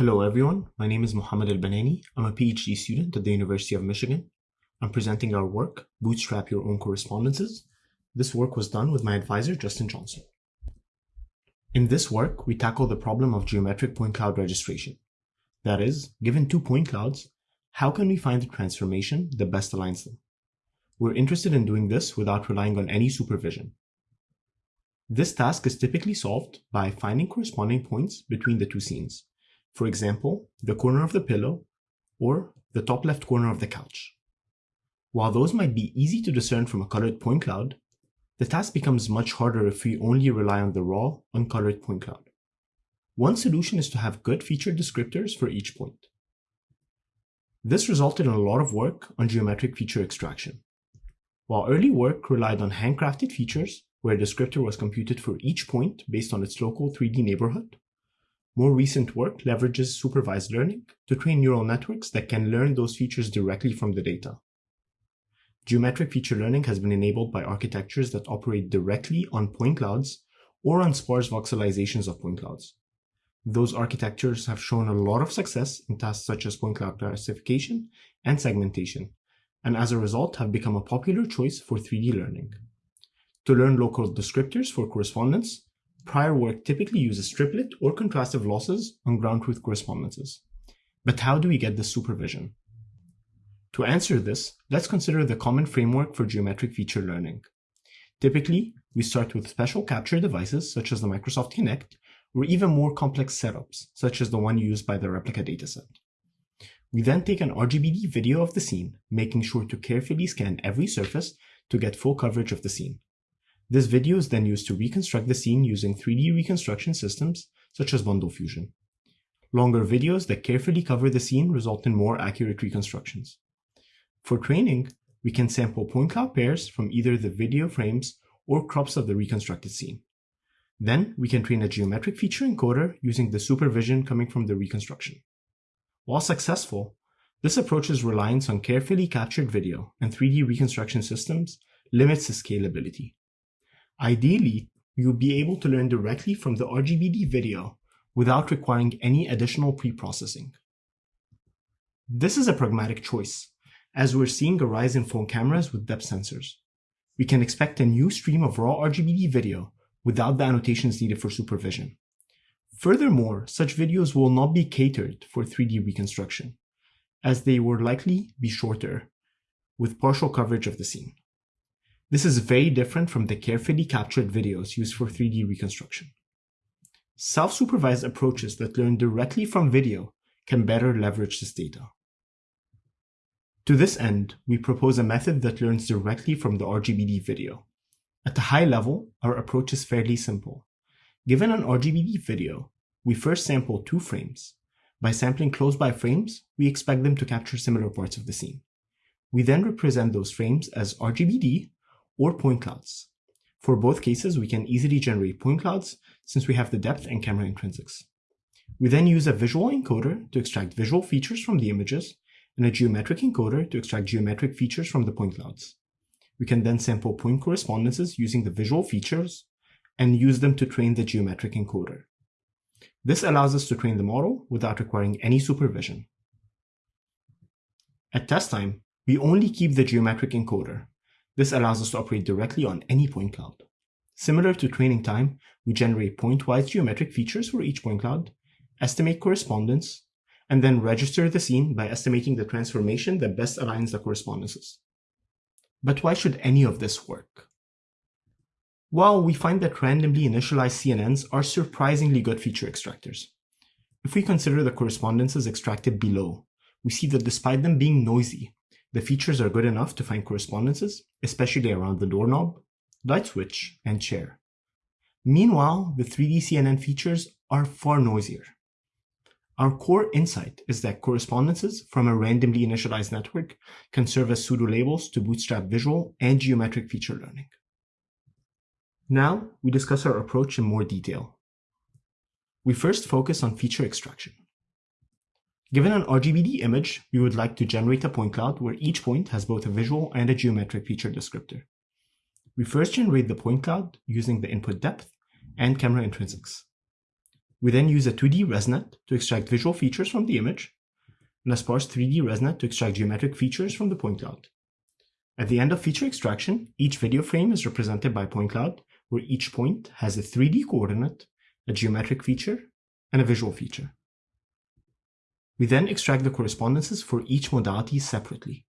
Hello everyone, my name is Mohamed El Banani. I'm a PhD student at the University of Michigan. I'm presenting our work, Bootstrap Your Own Correspondences. This work was done with my advisor, Justin Johnson. In this work, we tackle the problem of geometric point cloud registration. That is, given two point clouds, how can we find the transformation that best aligns them? We're interested in doing this without relying on any supervision. This task is typically solved by finding corresponding points between the two scenes. For example, the corner of the pillow or the top left corner of the couch. While those might be easy to discern from a colored point cloud, the task becomes much harder if we only rely on the raw, uncolored point cloud. One solution is to have good feature descriptors for each point. This resulted in a lot of work on geometric feature extraction. While early work relied on handcrafted features, where a descriptor was computed for each point based on its local 3D neighborhood, more recent work leverages supervised learning to train neural networks that can learn those features directly from the data. Geometric feature learning has been enabled by architectures that operate directly on point clouds or on sparse voxelizations of point clouds. Those architectures have shown a lot of success in tasks such as point cloud classification and segmentation, and as a result have become a popular choice for 3D learning. To learn local descriptors for correspondence, prior work typically uses triplet or contrastive losses on ground truth correspondences. But how do we get this supervision? To answer this, let's consider the common framework for geometric feature learning. Typically, we start with special capture devices such as the Microsoft Kinect, or even more complex setups, such as the one used by the replica dataset. We then take an RGBD video of the scene, making sure to carefully scan every surface to get full coverage of the scene. This video is then used to reconstruct the scene using 3D reconstruction systems such as Bundle Fusion. Longer videos that carefully cover the scene result in more accurate reconstructions. For training, we can sample point cloud pairs from either the video frames or crops of the reconstructed scene. Then we can train a geometric feature encoder using the supervision coming from the reconstruction. While successful, this approach's reliance on carefully captured video and 3D reconstruction systems limits the scalability. Ideally, you'll be able to learn directly from the RGBD video without requiring any additional pre-processing. This is a pragmatic choice, as we're seeing a rise in phone cameras with depth sensors. We can expect a new stream of raw RGBD video without the annotations needed for supervision. Furthermore, such videos will not be catered for 3D reconstruction, as they will likely be shorter, with partial coverage of the scene. This is very different from the carefully captured videos used for 3D reconstruction. Self-supervised approaches that learn directly from video can better leverage this data. To this end, we propose a method that learns directly from the RGBD video. At a high level, our approach is fairly simple. Given an RGBD video, we first sample two frames. By sampling close-by frames, we expect them to capture similar parts of the scene. We then represent those frames as RGBD or point clouds. For both cases, we can easily generate point clouds since we have the depth and camera intrinsics. We then use a visual encoder to extract visual features from the images and a geometric encoder to extract geometric features from the point clouds. We can then sample point correspondences using the visual features and use them to train the geometric encoder. This allows us to train the model without requiring any supervision. At test time, we only keep the geometric encoder, this allows us to operate directly on any point cloud. Similar to training time, we generate point-wise geometric features for each point cloud, estimate correspondence, and then register the scene by estimating the transformation that best aligns the correspondences. But why should any of this work? Well, we find that randomly initialized CNNs are surprisingly good feature extractors. If we consider the correspondences extracted below, we see that despite them being noisy, the features are good enough to find correspondences, especially around the doorknob, light switch, and chair. Meanwhile, the 3D CNN features are far noisier. Our core insight is that correspondences from a randomly initialized network can serve as pseudo-labels to bootstrap visual and geometric feature learning. Now, we discuss our approach in more detail. We first focus on feature extraction. Given an RGBD image, we would like to generate a point cloud where each point has both a visual and a geometric feature descriptor. We first generate the point cloud using the input depth and camera intrinsics. We then use a 2D ResNet to extract visual features from the image, and a sparse 3D ResNet to extract geometric features from the point cloud. At the end of feature extraction, each video frame is represented by point cloud, where each point has a 3D coordinate, a geometric feature, and a visual feature. We then extract the correspondences for each modality separately.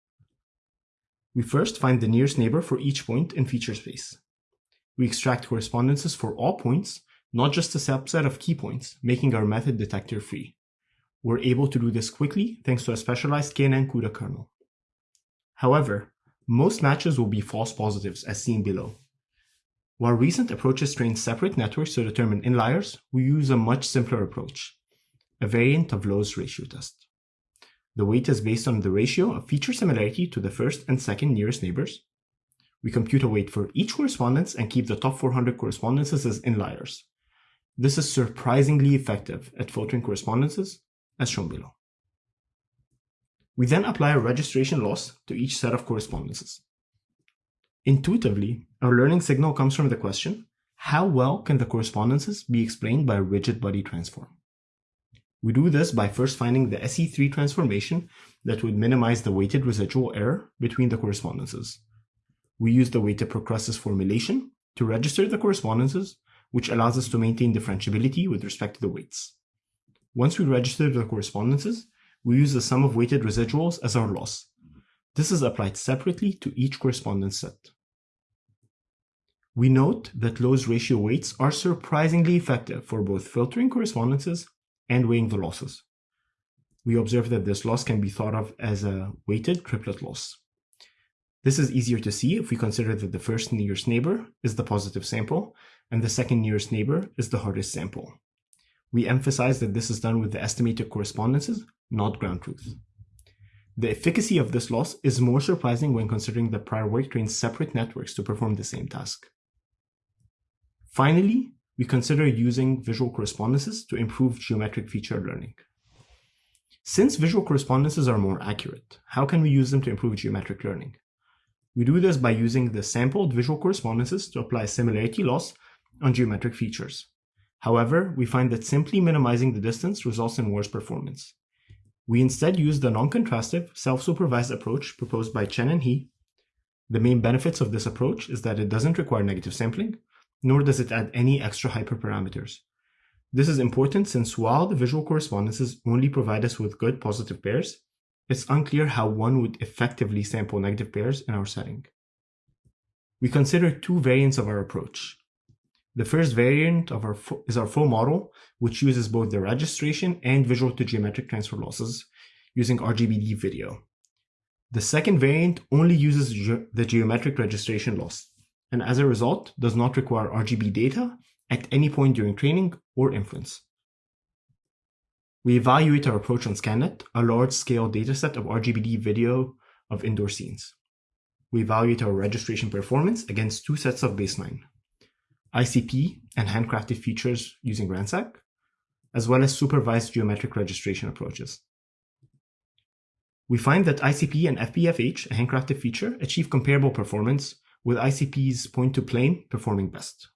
We first find the nearest neighbor for each point in feature space. We extract correspondences for all points, not just a subset of key points, making our method detector free. We're able to do this quickly thanks to a specialized KNN CUDA kernel. However, most matches will be false positives as seen below. While recent approaches train separate networks to determine inliers, we use a much simpler approach, a variant of Lowe's ratio test. The weight is based on the ratio of feature similarity to the first and second nearest neighbors. We compute a weight for each correspondence and keep the top 400 correspondences as inliers. This is surprisingly effective at filtering correspondences, as shown below. We then apply a registration loss to each set of correspondences. Intuitively, our learning signal comes from the question, how well can the correspondences be explained by a rigid body transform? We do this by first finding the SE3 transformation that would minimize the weighted residual error between the correspondences. We use the weighted procrustes formulation to register the correspondences, which allows us to maintain differentiability with respect to the weights. Once we register the correspondences, we use the sum of weighted residuals as our loss. This is applied separately to each correspondence set. We note that Lowe's ratio weights are surprisingly effective for both filtering correspondences and weighing the losses. We observe that this loss can be thought of as a weighted triplet loss. This is easier to see if we consider that the first nearest neighbor is the positive sample and the second nearest neighbor is the hardest sample. We emphasize that this is done with the estimated correspondences, not ground truth. The efficacy of this loss is more surprising when considering that prior work trained separate networks to perform the same task. Finally, we consider using visual correspondences to improve geometric feature learning. Since visual correspondences are more accurate, how can we use them to improve geometric learning? We do this by using the sampled visual correspondences to apply similarity loss on geometric features. However, we find that simply minimizing the distance results in worse performance. We instead use the non-contrastive, self-supervised approach proposed by Chen and He. The main benefits of this approach is that it doesn't require negative sampling, nor does it add any extra hyperparameters. This is important since while the visual correspondences only provide us with good positive pairs, it's unclear how one would effectively sample negative pairs in our setting. We consider two variants of our approach. The first variant of our is our full model, which uses both the registration and visual to geometric transfer losses using RGBD video. The second variant only uses ge the geometric registration loss, and as a result does not require RGB data at any point during training or inference. We evaluate our approach on ScanNet, a large-scale dataset of RGBD video of indoor scenes. We evaluate our registration performance against two sets of baseline, ICP and handcrafted features using RANSAC, as well as supervised geometric registration approaches. We find that ICP and FPFH, a handcrafted feature, achieve comparable performance, with ICP's point-to-plane performing best.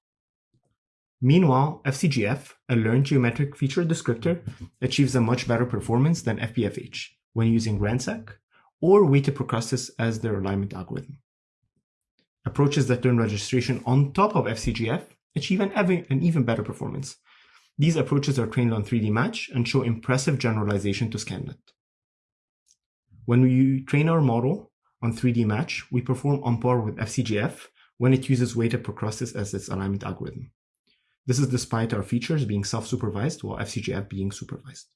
Meanwhile, FCGF, a learned geometric feature descriptor, achieves a much better performance than FPFH when using RANSAC or weighted procrustes as their alignment algorithm. Approaches that turn registration on top of FCGF achieve an, an even better performance. These approaches are trained on 3D Match and show impressive generalization to ScanNet. When we train our model on 3D Match, we perform on par with FCGF when it uses weighted procrustes as its alignment algorithm. This is despite our features being self-supervised while FCGF being supervised.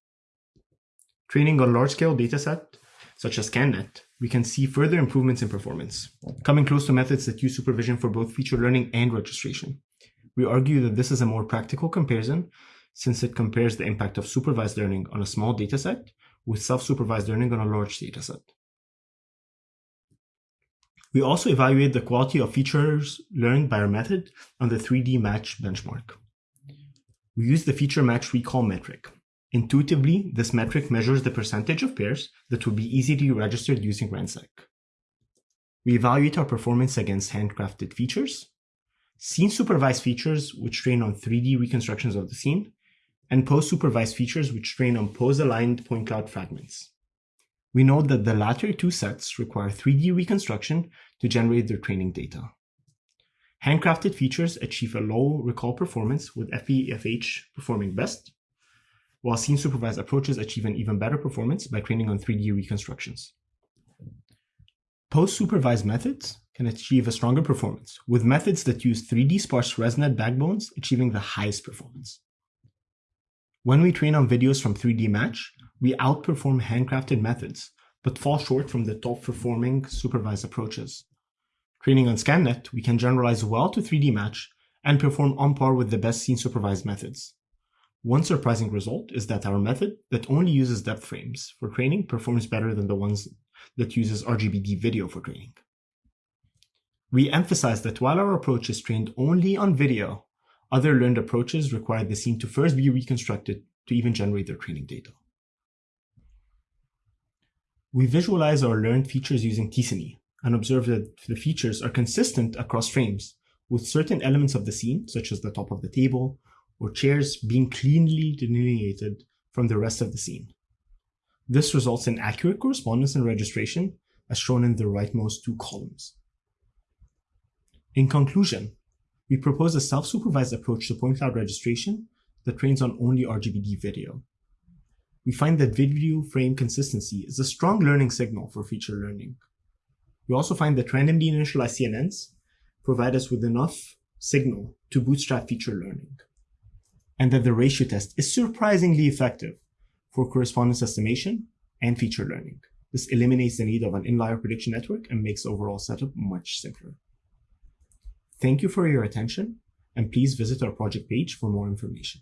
Training a large-scale dataset such as ScanNet, we can see further improvements in performance, coming close to methods that use supervision for both feature learning and registration. We argue that this is a more practical comparison since it compares the impact of supervised learning on a small dataset with self-supervised learning on a large dataset. We also evaluate the quality of features learned by our method on the 3D match benchmark. We use the feature match recall metric, Intuitively, this metric measures the percentage of pairs that would be easily registered using RANSAC. We evaluate our performance against handcrafted features, scene supervised features which train on 3D reconstructions of the scene, and pose-supervised features which train on pose-aligned point cloud fragments. We note that the latter two sets require 3D reconstruction to generate their training data. Handcrafted features achieve a low recall performance with FPFH performing best, while scene-supervised approaches achieve an even better performance by training on 3D reconstructions. Pose-supervised methods can achieve a stronger performance, with methods that use 3D sparse ResNet backbones achieving the highest performance. When we train on videos from 3D Match, we outperform handcrafted methods, but fall short from the top performing supervised approaches. Training on ScanNet, we can generalize well to 3D Match and perform on par with the best scene supervised methods. One surprising result is that our method that only uses depth frames for training performs better than the ones that uses RGBD video for training. We emphasize that while our approach is trained only on video, other learned approaches require the scene to first be reconstructed to even generate their training data. We visualize our learned features using T-SNE and observe that the features are consistent across frames, with certain elements of the scene, such as the top of the table or chairs, being cleanly delineated from the rest of the scene. This results in accurate correspondence and registration, as shown in the rightmost two columns. In conclusion, we propose a self-supervised approach to point cloud registration that trains on only RGBD video. We find that video frame consistency is a strong learning signal for feature learning. We also find that randomly initialized CNNs provide us with enough signal to bootstrap feature learning, and that the ratio test is surprisingly effective for correspondence estimation and feature learning. This eliminates the need of an inlier prediction network and makes overall setup much simpler. Thank you for your attention, and please visit our project page for more information.